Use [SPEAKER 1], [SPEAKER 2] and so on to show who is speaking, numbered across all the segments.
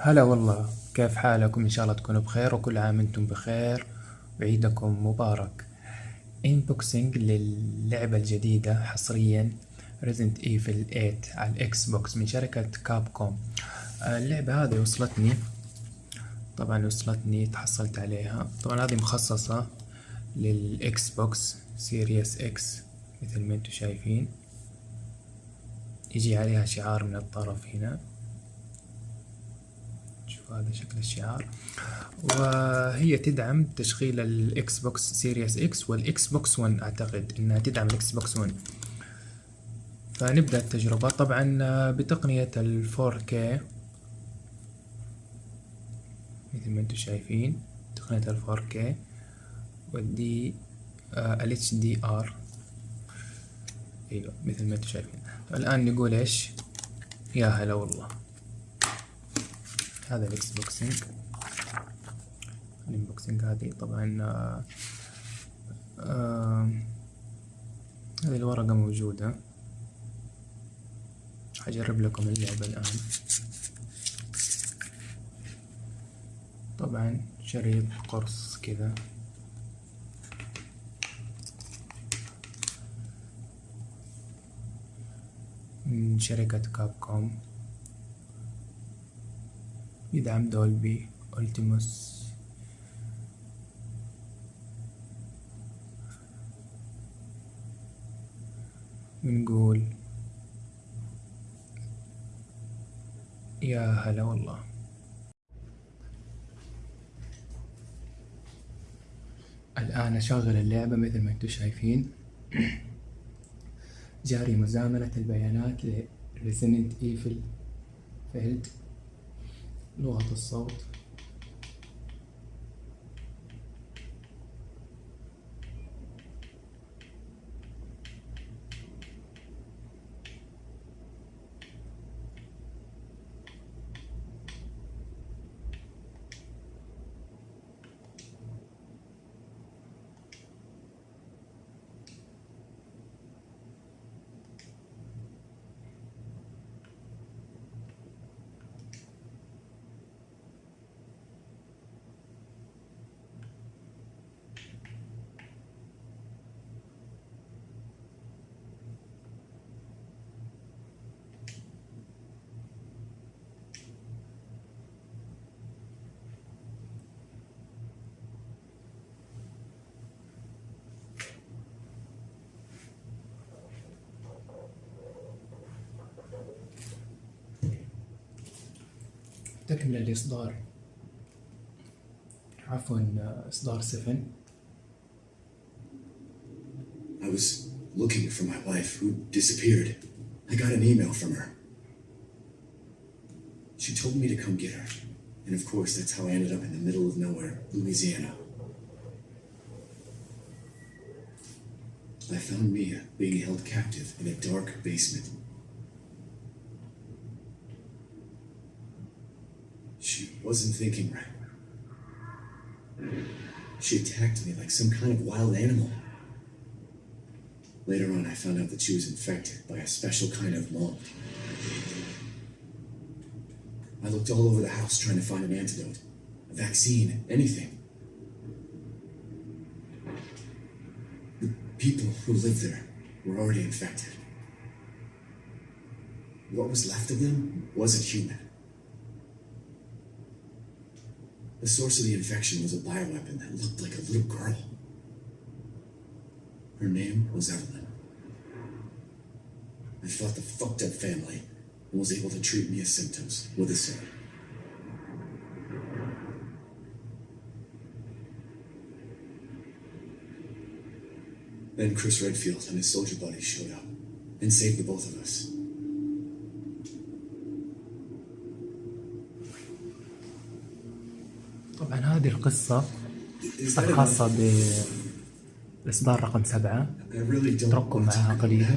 [SPEAKER 1] هلا والله كيف حالكم؟ إن شاء الله تكونوا بخير وكل عام أنتم بخير. وعيدكم مبارك. انبوكسنج للعبة الجديدة حصريا Resident Evil 8 على الإكس بوكس من شركة كاب كوم اللعبة هذه وصلتني. طبعا وصلتني تحصلت عليها. طبعا هذه مخصصة للإكس بوكس سيريس إكس مثل ما أنتم شايفين. يجي عليها شعار من الطرف هنا. هذا شكل الشعار. وهي تدعم تشغيل الاكس بوكس سيريس إكس والاكس بوكس 1 أعتقد إنها تدعم الاكس بوكس 1 فنبدأ التجربة. طبعا بتقنية ال 4K مثل ما أنتم شايفين تقنية ال 4K والدي ال HDR أيوه مثل ما أنتم شايفين. الآن نقول إيش؟ يا هلا والله. هذا الإكس بوكسينج. الإنبوكسينج هذه طبعا آه آه هذه الورقة موجودة. حجرب لكم اللعبة الآن. طبعا شريط قرص كذا. من شركة كاب كوم يدعم دولبي ألتيموس بنقول يا هلا والله. الآن أشغل اللعبة مثل ما أنتم شايفين. جاري مزامنة البيانات ل Resident Evil no alto assalto. تكمل الإصدار عفوا إصدار 7
[SPEAKER 2] I was looking for my wife who disappeared. I got an email from her. She told me to come get her. And of course, that's how I ended up in the middle of nowhere, Louisiana. I found Mia being held captive in a dark basement. wasn't thinking right. She attacked me like some kind of wild animal. Later on, I found out that she was infected by a special kind of mold. I looked all over the house trying to find an antidote, a vaccine, anything. The people who lived there were already infected. What was left of them wasn't human. The source of the infection was a bioweapon that looked like a little girl. Her name was Evelyn. I fought the fucked up family and was able to treat me Mia's symptoms with a sip. Then Chris Redfield and his soldier buddies showed up and saved the both of us.
[SPEAKER 1] طبعا هذه القصة خاصة بإصدار رقم سبعة.
[SPEAKER 2] اترككم
[SPEAKER 1] معها قليلا.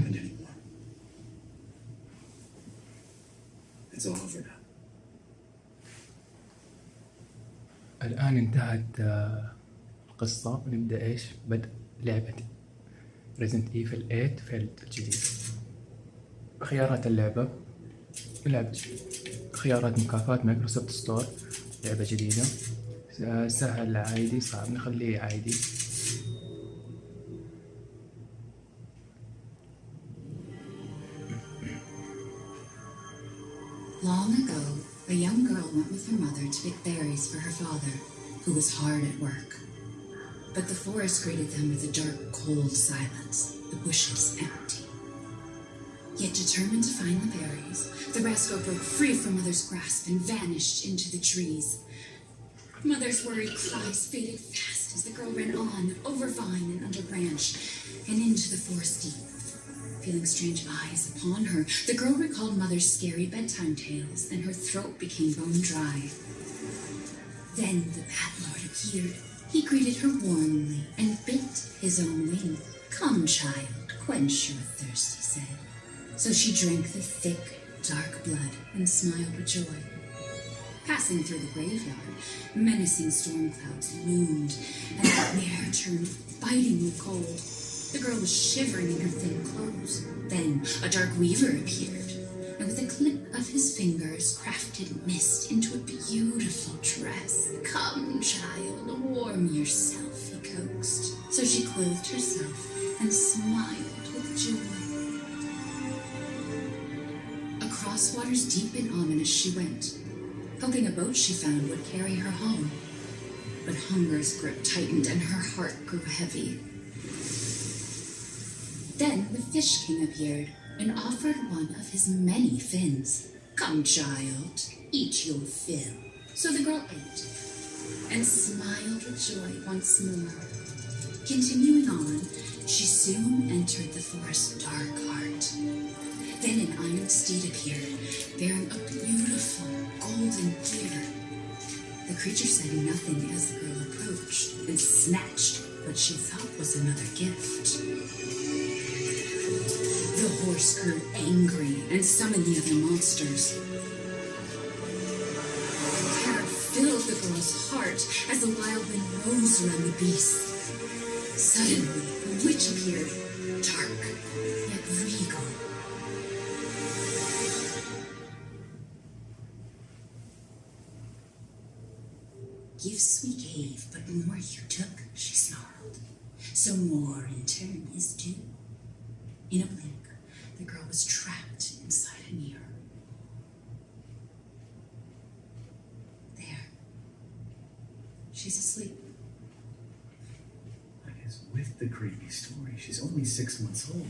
[SPEAKER 1] الآن انتهت آه، القصة. نبدأ إيش؟ بدء لعبة ريزنت ايفل 8 فيلد الجديد خيارات اللعبة. لعبة خيارات مكافآت مايكروسوفت ستور. لعبة جديدة. سهل عادي صعب نخليه عادي
[SPEAKER 3] Long ago, a young girl went with her mother to pick berries for her father, who was hard at work. But the forest greeted them with a dark, cold silence, the bushes empty. Yet determined to find the berries, the rascal broke free from Mother's grasp and vanished into the trees. Mother's worried cries faded fast as the girl ran on, over vine and under branch, and into the forest deep. Feeling strange eyes upon her, the girl recalled Mother's scary bedtime tales, and her throat became bone dry. Then the Bat Lord appeared. He greeted her warmly and bit his own wing. Come, child, quench your thirst, he said. So she drank the thick, dark blood and smiled with joy. Passing through the graveyard, menacing storm clouds loomed, and the air turned bitingly cold. The girl was shivering in her thin clothes. Then a dark weaver appeared, and with a click of his fingers, crafted mist into a beautiful dress. Come, child, warm yourself, he coaxed. So she clothed herself and smiled with joy. Across waters deep and ominous she went, hoping a boat she found would carry her home. But hunger's grip tightened and her heart grew heavy. Then the Fish King appeared and offered one of his many fins. Come, child, eat your fill. So the girl ate and smiled with joy once more. Continuing on, she soon entered the forest's dark heart. Then an iron steed appeared, bearing a beautiful golden gear. The creature said nothing as the girl approached and snatched what she thought was another gift. The horse grew angry and summoned the other monsters. Terror filled the girl's heart as the wild wind rose around the beast. Suddenly, a witch appeared, dark yet regal. Gifts we gave, but more you took, she snarled. So more in turn is due. In a blink, the girl was trapped inside a mirror. There. She's asleep.
[SPEAKER 2] I guess with the creepy story, she's only six months old.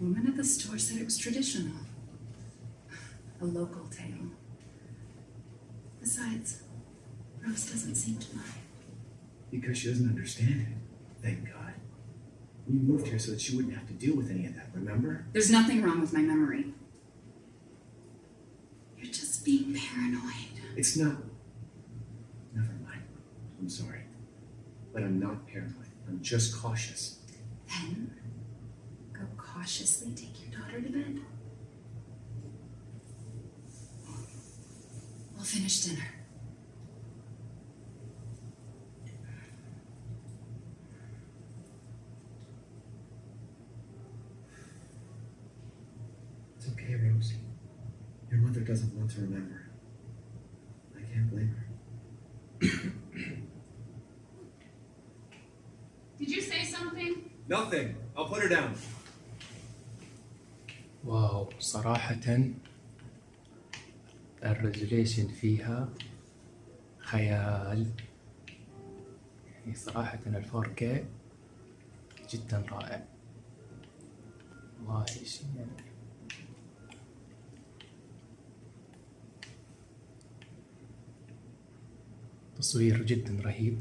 [SPEAKER 3] Woman at the store said it was traditional. A local tale. Besides, Rose doesn't seem to mind.
[SPEAKER 2] Because she doesn't understand it. Thank God. We moved here so that she wouldn't have to deal with any of that, remember?
[SPEAKER 3] There's nothing wrong with my memory. You're just being paranoid.
[SPEAKER 2] It's not. Never mind. I'm sorry. But I'm not paranoid. I'm just cautious.
[SPEAKER 3] Then, go cautiously take your daughter to bed. We'll finish dinner.
[SPEAKER 2] Doesn't want to remember. I can't blame her.
[SPEAKER 3] Did you say something?
[SPEAKER 2] Nothing. I'll put her down.
[SPEAKER 1] واو صراحة الريزوليشن فيها خيال يعني صراحة الفور كي جدا رائع والله شيء يعني تصوير جدا رهيب.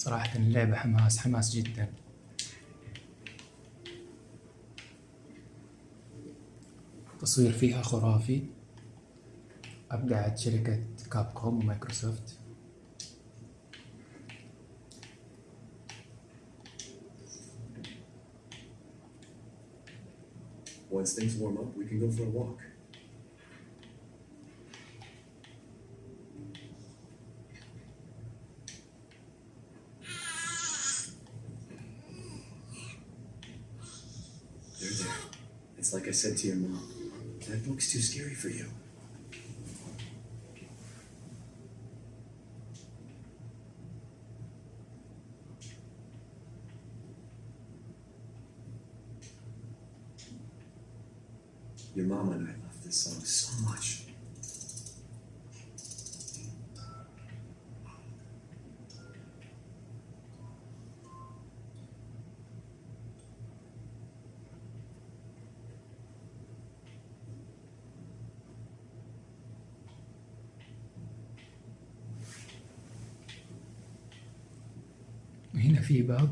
[SPEAKER 1] صراحة اللعبة حماس حماس جدا. التصوير فيها خرافي. أبدعت شركة كاب كوم ومايكروسوفت.
[SPEAKER 2] Once things warm up, we can go for a walk. Said to your mom. That book's too scary for you. Your mom and I love this song so much.
[SPEAKER 1] في باب.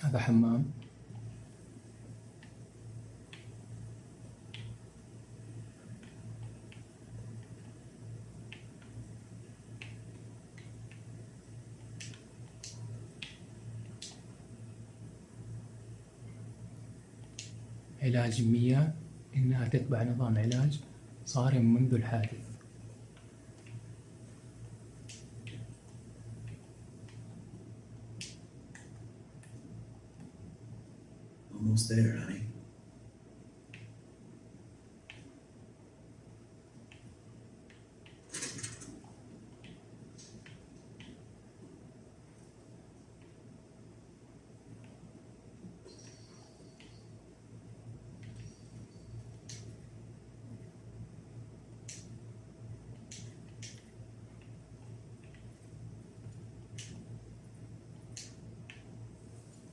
[SPEAKER 1] هذا حمام. علاج مية إنها تتبع نظام علاج صارم منذ الحادث.
[SPEAKER 2] Almost there, honey.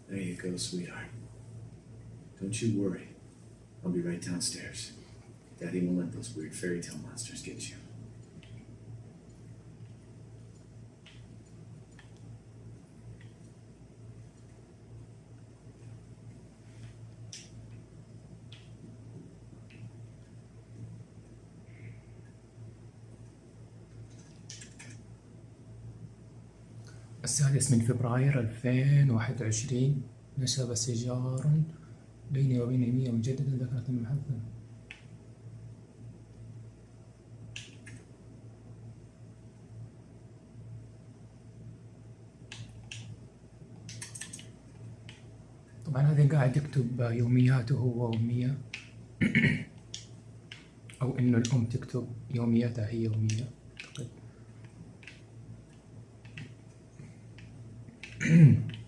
[SPEAKER 2] There you go, sweetheart. Don't you worry. I'll be right downstairs. Daddy won't let those weird fairy tale monsters get you.
[SPEAKER 1] السادس من فبراير 2021 نشب سجار بيني وبين مية مجددا ذكرة المحزنة طبعا هذا قاعد يكتب يومياته هو ومية أو إنه الأم تكتب يومياتها هي ومية أعتقد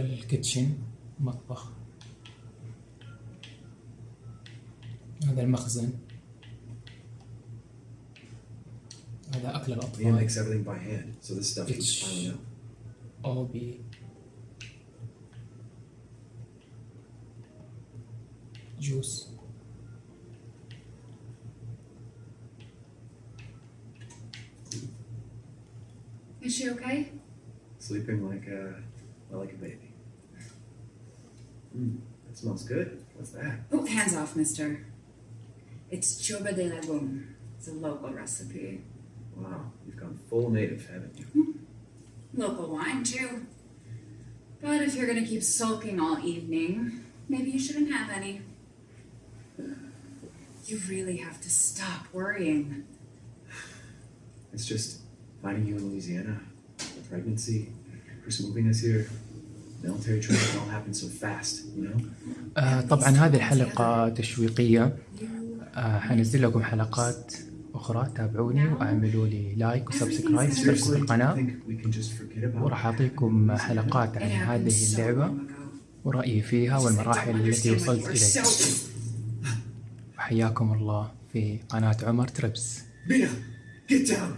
[SPEAKER 1] الكيتشن مطبخ هذا المخزن هذا أكل الأطفال
[SPEAKER 2] makes everything by hand, so this stuff keeps
[SPEAKER 1] It's-
[SPEAKER 2] piling up.
[SPEAKER 1] أوبي جوس
[SPEAKER 3] Is she okay?
[SPEAKER 2] Sleeping like a, well, like a baby. Mm, that smells good. What's that?
[SPEAKER 3] Oh, hands off, mister. It's ciorbă de legume. It's a local recipe.
[SPEAKER 2] Wow, you've gone full native, haven't you?
[SPEAKER 3] Local wine, too. But if you're gonna keep sulking all evening, maybe you shouldn't have any. You really have to stop worrying.
[SPEAKER 2] It's just finding you in Louisiana, the pregnancy, Chris moving us here.
[SPEAKER 1] آه طبعا هذه الحلقة تشويقية. آه حنزل لكم حلقات أخرى تابعوني وأعملوا لي لايك وسبسكرايب اشتركوا في القناة. وراح أعطيكم حلقات عن هذه اللعبة ورأيي فيها والمراحل التي وصلت إليها وحياكم الله في قناة عمر تربس.
[SPEAKER 2] Mina, get down!